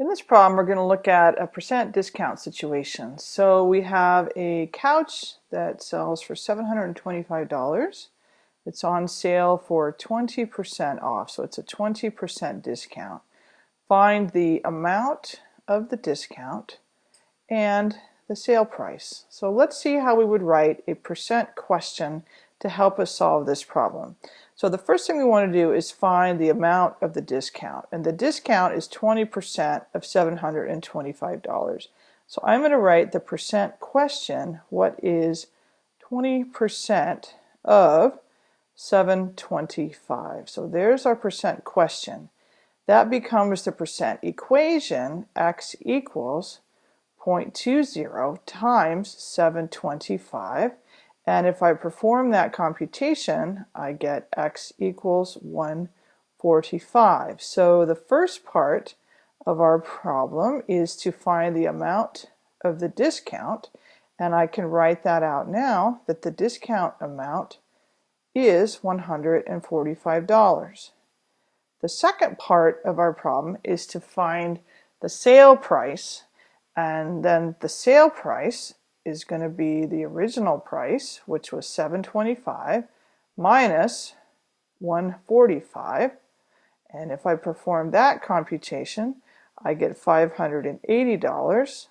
In this problem, we're going to look at a percent discount situation. So we have a couch that sells for $725. It's on sale for 20% off, so it's a 20% discount. Find the amount of the discount and the sale price. So let's see how we would write a percent question to help us solve this problem. So the first thing we want to do is find the amount of the discount. And the discount is 20% of $725. So I'm going to write the percent question, what is 20% of 725? So there's our percent question. That becomes the percent equation, x equals 0.20 times 725. And if I perform that computation, I get x equals 145. So the first part of our problem is to find the amount of the discount. And I can write that out now that the discount amount is $145. The second part of our problem is to find the sale price and then the sale price is going to be the original price, which was 725 minus 145. And if I perform that computation, I get $580.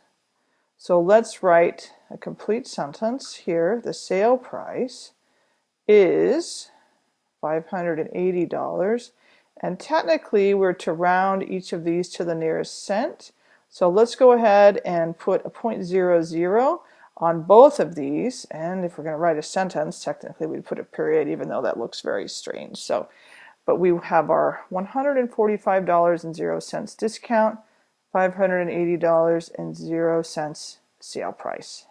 So let's write a complete sentence here. The sale price is $580. And technically, we're to round each of these to the nearest cent. So let's go ahead and put a 0.00 on both of these, and if we're going to write a sentence, technically we'd put a period, even though that looks very strange. So, but we have our $145.00 discount, $580.00 sale price.